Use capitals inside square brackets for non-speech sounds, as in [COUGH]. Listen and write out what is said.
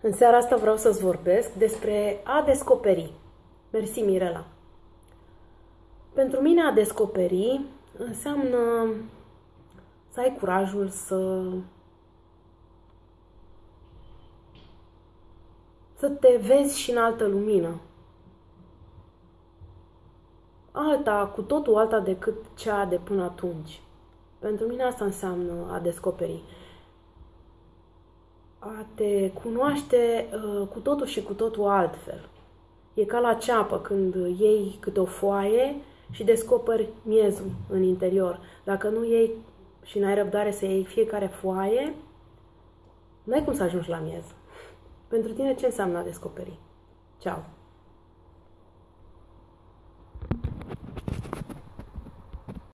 În seara asta vreau să-ți vorbesc despre a descoperi. Mersi, Mirela. Pentru mine a descoperi înseamnă să ai curajul să să te vezi și în altă lumină. Alta, cu totul alta decât cea de până atunci. Pentru mine asta înseamnă a descoperi a te cunoaște uh, cu totul și cu totul altfel. E ca la ceapă când iei câte o foaie și descoperi miezul în interior. Dacă nu iei și n-ai răbdare să iei fiecare foaie, nu ai cum să ajungi la miez. [LAUGHS] Pentru tine ce înseamnă a descoperi? Ceau!